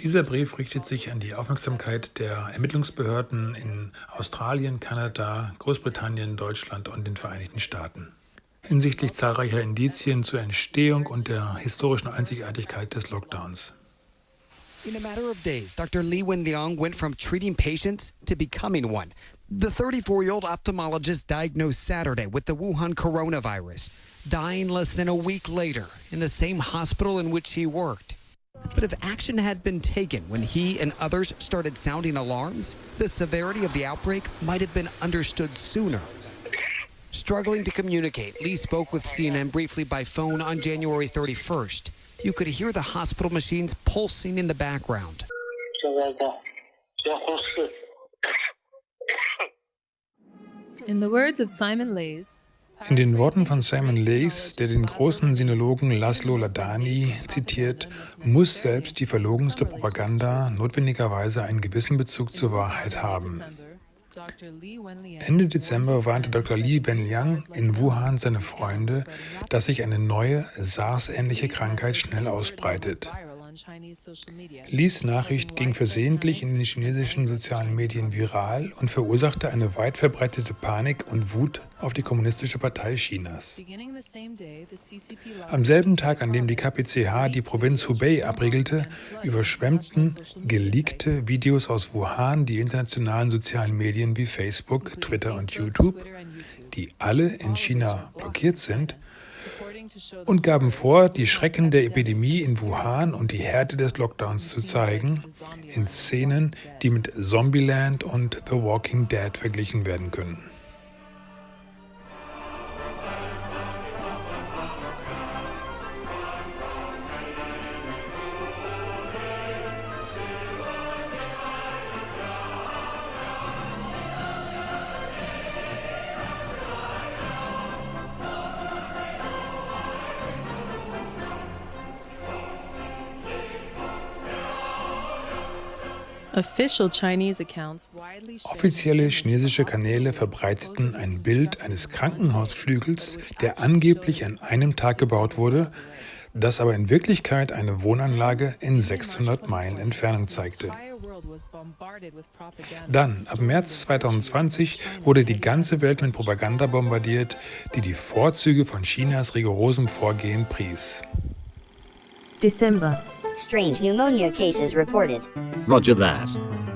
Dieser Brief richtet sich an die Aufmerksamkeit der Ermittlungsbehörden in Australien, Kanada, Großbritannien, Deutschland und den Vereinigten Staaten hinsichtlich zahlreicher Indizien zur Entstehung und der historischen Einzigartigkeit des Lockdowns. In a matter of days, Dr. Li Wenliang went from treating patients to becoming one. The 34 year old ophthalmologist diagnosed Saturday with the Wuhan coronavirus, dying less than a week later in the same hospital in which he worked. But if action had been taken when he and others started sounding alarms, the severity of the outbreak might have been understood sooner. Struggling to communicate, Lee spoke with CNN briefly by phone on January 31st. You could hear the hospital machines pulsing in the background. In the words of Simon Lays, in den Worten von Simon Leys, der den großen Sinologen Laszlo Ladani zitiert, muss selbst die verlogenste Propaganda notwendigerweise einen gewissen Bezug zur Wahrheit haben. Ende Dezember warnte Dr. Li Wenliang in Wuhan seine Freunde, dass sich eine neue SARS-ähnliche Krankheit schnell ausbreitet. Lis Nachricht ging versehentlich in den chinesischen sozialen Medien viral und verursachte eine weit verbreitete Panik und Wut auf die Kommunistische Partei Chinas. Am selben Tag, an dem die KPCH die Provinz Hubei abriegelte, überschwemmten geleakte Videos aus Wuhan die internationalen sozialen Medien wie Facebook, Twitter und YouTube, die alle in China blockiert sind, und gaben vor, die Schrecken der Epidemie in Wuhan und die Härte des Lockdowns zu zeigen, in Szenen, die mit Zombieland und The Walking Dead verglichen werden können. Offizielle chinesische Kanäle verbreiteten ein Bild eines Krankenhausflügels, der angeblich an einem Tag gebaut wurde, das aber in Wirklichkeit eine Wohnanlage in 600 Meilen Entfernung zeigte. Dann, ab März 2020, wurde die ganze Welt mit Propaganda bombardiert, die die Vorzüge von Chinas rigorosem Vorgehen pries. Dezember Strange pneumonia cases reported. Roger that.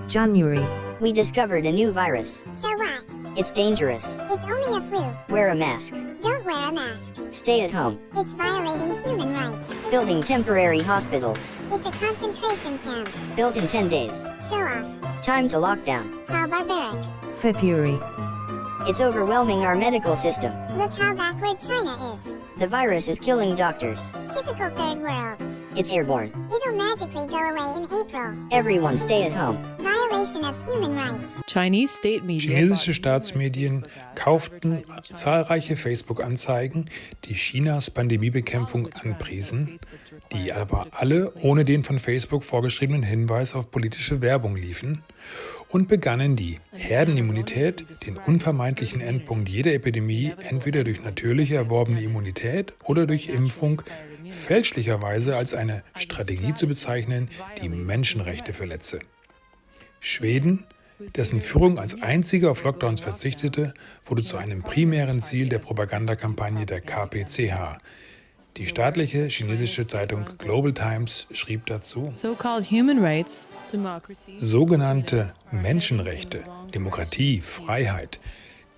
January. We discovered a new virus. So what? It's dangerous. It's only a flu. Wear a mask. Don't wear a mask. Stay at home. It's violating human rights. Building temporary hospitals. It's a concentration camp. Built in 10 days. Show off. Time to lockdown. How barbaric. February. It's overwhelming our medical system. Look how backward China is. The virus is killing doctors. Typical third world. It's airborne. It'll magically go away in April. Everyone stay at home. Violation of human rights. Chinese state media Chinesische Staatsmedien kauften zahlreiche Facebook-Anzeigen, die Chinas Pandemiebekämpfung anpriesen, die aber alle ohne den von Facebook vorgeschriebenen Hinweis auf politische Werbung liefen und begannen die Herdenimmunität, den unvermeidlichen Endpunkt jeder Epidemie, entweder durch natürliche erworbene Immunität oder durch Impfung, fälschlicherweise als eine Strategie zu bezeichnen, die Menschenrechte verletze. Schweden, dessen Führung als einziger auf Lockdowns verzichtete, wurde zu einem primären Ziel der Propagandakampagne der KPCH. Die staatliche chinesische Zeitung Global Times schrieb dazu, sogenannte Menschenrechte, Demokratie, Freiheit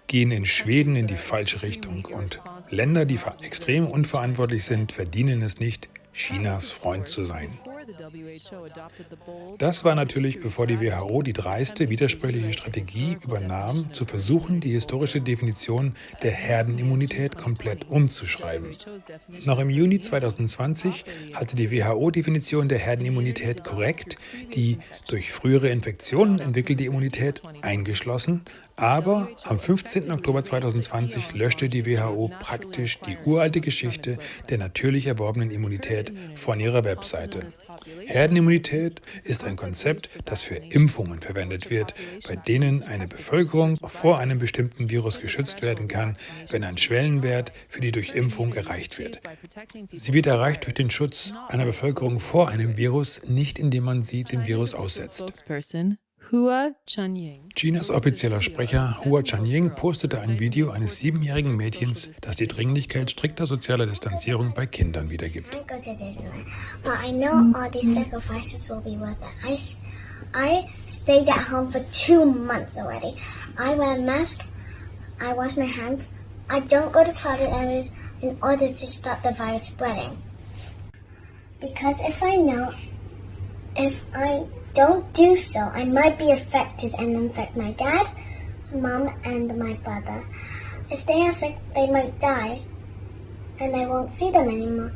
gehen in Schweden in die falsche Richtung und Länder, die extrem unverantwortlich sind, verdienen es nicht, Chinas Freund zu sein. Das war natürlich, bevor die WHO die dreiste, widersprüchliche Strategie übernahm, zu versuchen, die historische Definition der Herdenimmunität komplett umzuschreiben. Noch im Juni 2020 hatte die WHO-Definition der Herdenimmunität korrekt die durch frühere Infektionen entwickelte Immunität eingeschlossen, aber am 15. Oktober 2020 löschte die WHO praktisch die uralte Geschichte der natürlich erworbenen Immunität von ihrer Webseite. Herdenimmunität ist ein Konzept, das für Impfungen verwendet wird, bei denen eine Bevölkerung vor einem bestimmten Virus geschützt werden kann, wenn ein Schwellenwert für die Durchimpfung erreicht wird. Sie wird erreicht durch den Schutz einer Bevölkerung vor einem Virus, nicht indem man sie dem Virus aussetzt. Hua Chunying. Chinas offizieller Sprecher Hua Chunying postete ein Video eines siebenjährigen Mädchens, das die Dringlichkeit strikter sozialer Distanzierung bei Kindern wiedergibt. I stayed at home for two months already. I wear a mask. I wash my hands. I don't go to crowded areas in order to stop the virus spreading. Because if I know, if I don't do so, I might be affected and infect my dad, mom, and my brother. If they are sick, they might die and I won't see them anymore.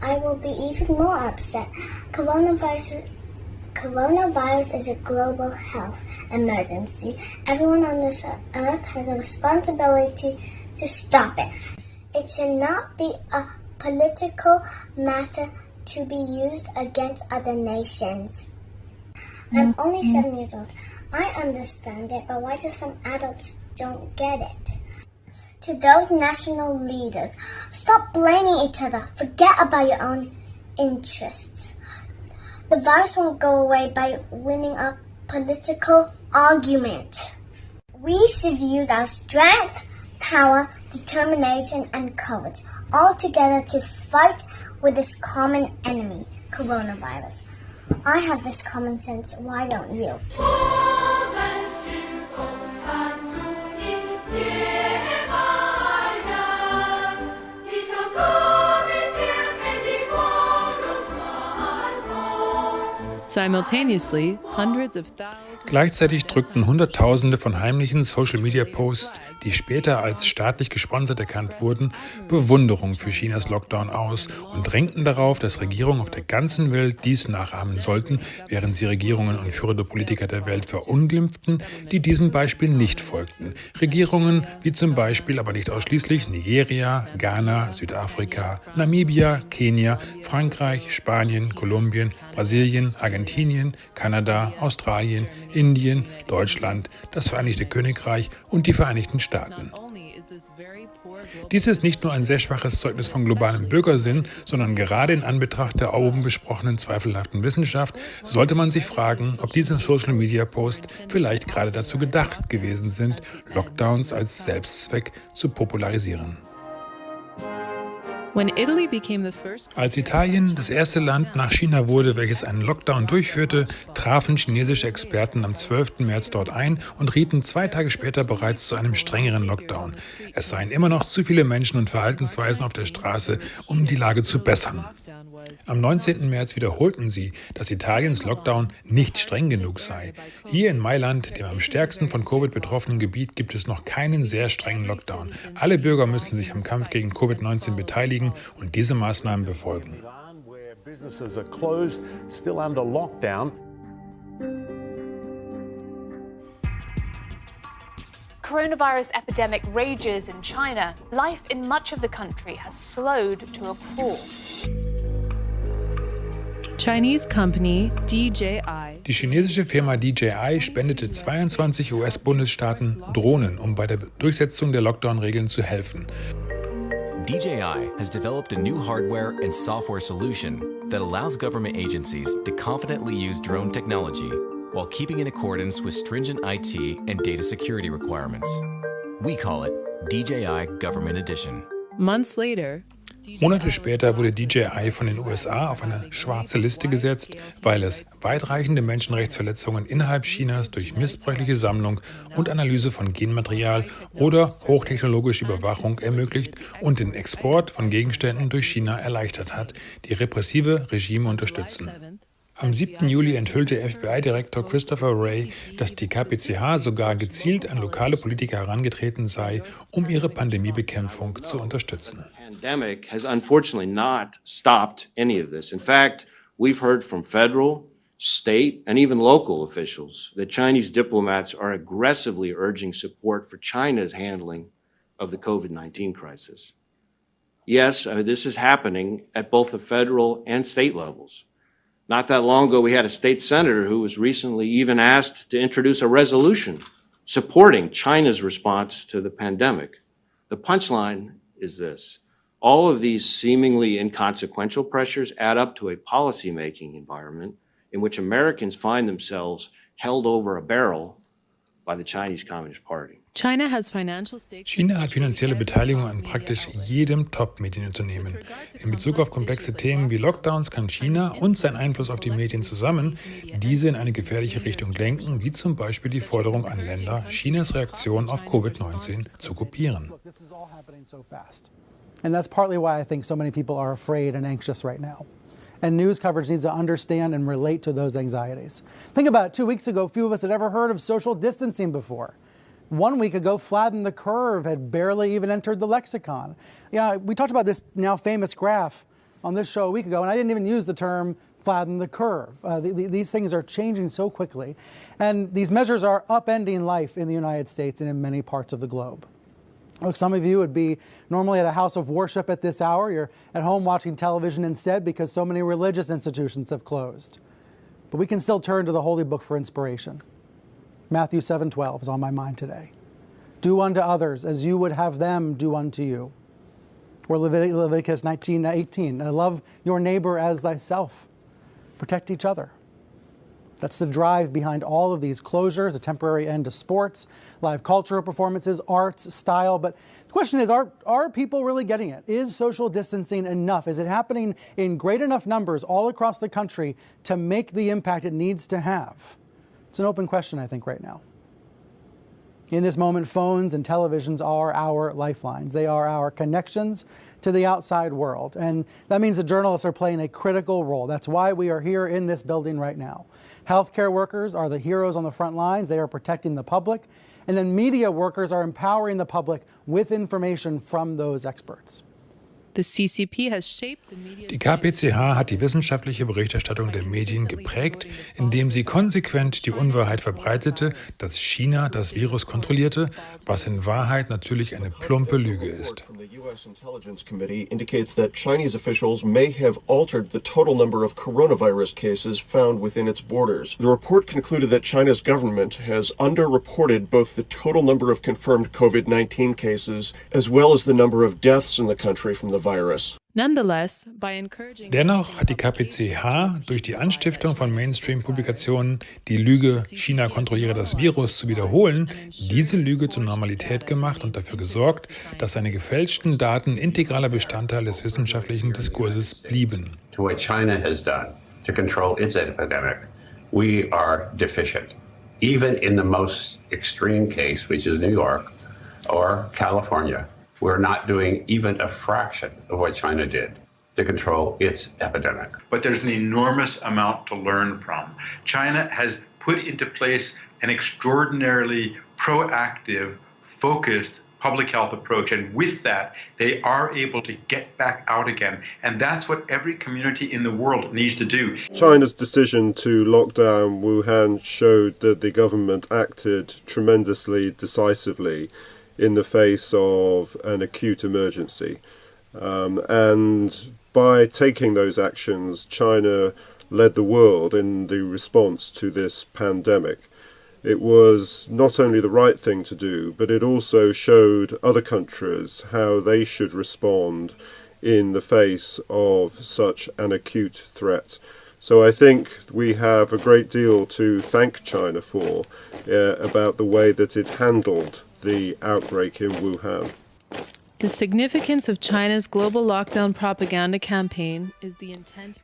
I will be even more upset. Coronavirus, coronavirus is a global health emergency. Everyone on this earth has a responsibility to stop it. It should not be a political matter to be used against other nations. I'm mm-hmm. only seven years old. I understand it, but why do some adults don't get it? To those national leaders, stop blaming each other. Forget about your own interests. The virus won't go away by winning a political argument. We should use our strength, power, determination, and courage all together to fight with this common enemy, coronavirus. I have this common sense, why don't you? Gleichzeitig drückten Hunderttausende von heimlichen Social-Media-Posts die später als staatlich gesponsert erkannt wurden, Bewunderung für Chinas Lockdown aus und drängten darauf, dass Regierungen auf der ganzen Welt dies nachahmen sollten, während sie Regierungen und führende Politiker der Welt verunglimpften, die diesem Beispiel nicht folgten. Regierungen wie zum Beispiel, aber nicht ausschließlich, Nigeria, Ghana, Südafrika, Namibia, Kenia, Frankreich, Spanien, Kolumbien, Brasilien, Argentinien, Kanada, Australien, Indien, Deutschland, das Vereinigte Königreich und die Vereinigten Staaten. Global Dies ist nicht nur ein sehr schwaches Zeugnis von globalem Bürgersinn, sondern gerade in Anbetracht der oben besprochenen zweifelhaften Wissenschaft sollte man sich fragen, ob diese Social-Media-Posts vielleicht gerade dazu gedacht gewesen sind, Lockdowns als Selbstzweck zu popularisieren. Als Italien das erste Land nach China wurde, welches einen Lockdown durchführte, trafen chinesische Experten am 12. März dort ein und rieten zwei Tage später bereits zu einem strengeren Lockdown. Es seien immer noch zu viele Menschen und Verhaltensweisen auf der Straße, um die Lage zu bessern. Am 19. März wiederholten sie, dass Italiens Lockdown nicht streng genug sei. Hier in Mailand, dem am stärksten von Covid betroffenen Gebiet, gibt es noch keinen sehr strengen Lockdown. Alle Bürger müssen sich am Kampf gegen Covid-19 beteiligen und diese Maßnahmen befolgen. Coronavirus epidemic rages in China. Life in much of the country has slowed to a crawl. Chinese company DJI Die chinesische Firma DJI spendete 22 US-Bundesstaaten Drohnen, um bei der Durchsetzung der Lockdown-Regeln zu helfen. DJI has developed a new hardware and software solution that allows government agencies to confidently use drone technology while keeping in accordance with stringent IT and data security requirements. We call it DJI Government Edition. months later Monate später wurde DJI von den USA auf eine schwarze Liste gesetzt, weil es weitreichende Menschenrechtsverletzungen innerhalb Chinas durch missbräuchliche Sammlung und Analyse von Genmaterial oder hochtechnologische Überwachung ermöglicht und den Export von Gegenständen durch China erleichtert hat, die repressive Regime unterstützen. Am 7. Juli enthüllte FBI-Direktor Christopher Wray, dass die KPCH sogar gezielt an lokale Politiker herangetreten sei, um ihre Pandemiebekämpfung zu unterstützen. pandemic has unfortunately not stopped any of this. In fact, we've heard from federal, state, and even local officials that Chinese diplomats are aggressively urging support for China's handling of the COVID 19 crisis. Yes, uh, this is happening at both the federal and state levels. Not that long ago, we had a state senator who was recently even asked to introduce a resolution supporting China's response to the pandemic. The punchline is this. All of these seemingly inconsequential pressures add up to a policymaking environment in which Americans find themselves held over a barrel by the Chinese Communist Party. China has financial stakes. China hat finanzielle Beteiligung an praktisch jedem Top-Medienunternehmen. In Bezug auf komplexe Themen wie Lockdowns kann China und sein Einfluss auf die Medien zusammen diese in eine gefährliche Richtung lenken, wie zum Beispiel die Forderung an Länder, Chinas Reaktion auf Covid-19 zu kopieren. And that's partly why I think so many people are afraid and anxious right now. And news coverage needs to understand and relate to those anxieties. Think about it. Two weeks ago, few of us had ever heard of social distancing before. One week ago, flatten the curve had barely even entered the lexicon. Yeah, we talked about this now famous graph on this show a week ago, and I didn't even use the term flatten the curve. Uh, the, the, these things are changing so quickly, and these measures are upending life in the United States and in many parts of the globe. Look, some of you would be normally at a house of worship at this hour. You're at home watching television instead because so many religious institutions have closed. But we can still turn to the Holy Book for inspiration. Matthew 7:12 is on my mind today. Do unto others as you would have them do unto you. Or Levit- Leviticus 19:18, love your neighbor as thyself. Protect each other. That's the drive behind all of these closures, a temporary end to sports, live cultural performances, arts, style. But the question is are, are people really getting it? Is social distancing enough? Is it happening in great enough numbers all across the country to make the impact it needs to have? It's an open question, I think, right now. In this moment, phones and televisions are our lifelines. They are our connections to the outside world. And that means the journalists are playing a critical role. That's why we are here in this building right now. Healthcare workers are the heroes on the front lines. They are protecting the public. And then media workers are empowering the public with information from those experts. Die KPCH hat die wissenschaftliche Berichterstattung der Medien geprägt, indem sie konsequent die Unwahrheit verbreitete, dass China das Virus kontrollierte, was in Wahrheit natürlich eine plumpe Lüge ist. The U.S. Intelligence Committee indicates that Chinese officials may have altered the total number of coronavirus cases found within its borders. The report concluded that China's government has underreported both the total number of confirmed COVID 19 cases as well as the number of deaths in the country from the virus. Nonetheless, by encouraging Dennoch hat die KPCH durch die Anstiftung von Mainstream-Publikationen, die Lüge, China kontrolliere das Virus zu wiederholen, diese Lüge zur Normalität gemacht und dafür gesorgt, dass seine gefälschten Daten integraler Bestandteil des wissenschaftlichen Diskurses blieben. to what China has done to control its epidemic, we are deficient. Even in the most extreme case, which is New York or California, we're not doing even a fraction of what China did to control its epidemic. but there's an enormous amount to learn from. China has put into place an extraordinarily proactive, focused public health approach, and with that, they are able to get back out again. And that's what every community in the world needs to do. China's decision to lock down Wuhan showed that the government acted tremendously decisively in the face of an acute emergency. Um, and by taking those actions, China led the world in the response to this pandemic. It was not only the right thing to do, but it also showed other countries how they should respond in the face of such an acute threat. So I think we have a great deal to thank China for uh, about the way that it handled the outbreak in Wuhan.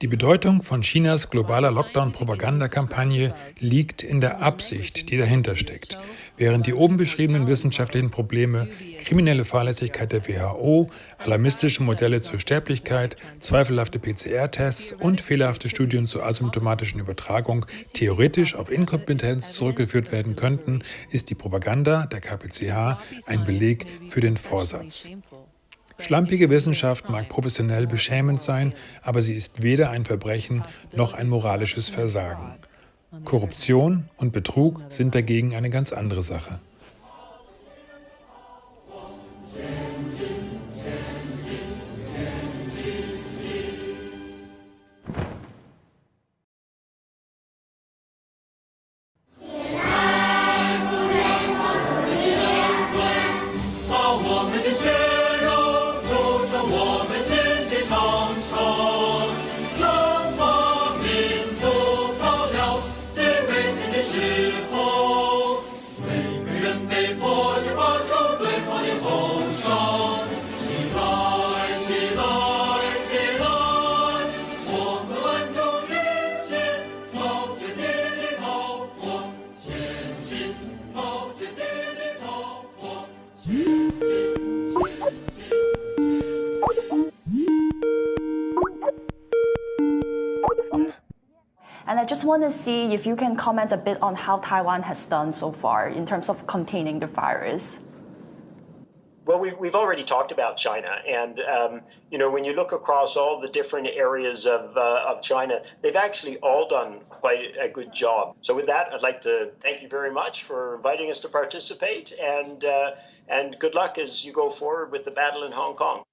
Die Bedeutung von Chinas globaler Lockdown-Propagandakampagne liegt in der Absicht, die dahinter steckt. Während die oben beschriebenen wissenschaftlichen Probleme, kriminelle Fahrlässigkeit der WHO, alarmistische Modelle zur Sterblichkeit, zweifelhafte PCR-Tests und fehlerhafte Studien zur asymptomatischen Übertragung theoretisch auf Inkompetenz zurückgeführt werden könnten, ist die Propaganda der KPCH ein Beleg für den Vorsatz. Schlampige Wissenschaft mag professionell beschämend sein, aber sie ist weder ein Verbrechen noch ein moralisches Versagen. Korruption und Betrug sind dagegen eine ganz andere Sache. Want to see if you can comment a bit on how Taiwan has done so far in terms of containing the virus. Well, we've, we've already talked about China. And, um, you know, when you look across all the different areas of, uh, of China, they've actually all done quite a good job. So, with that, I'd like to thank you very much for inviting us to participate and, uh, and good luck as you go forward with the battle in Hong Kong.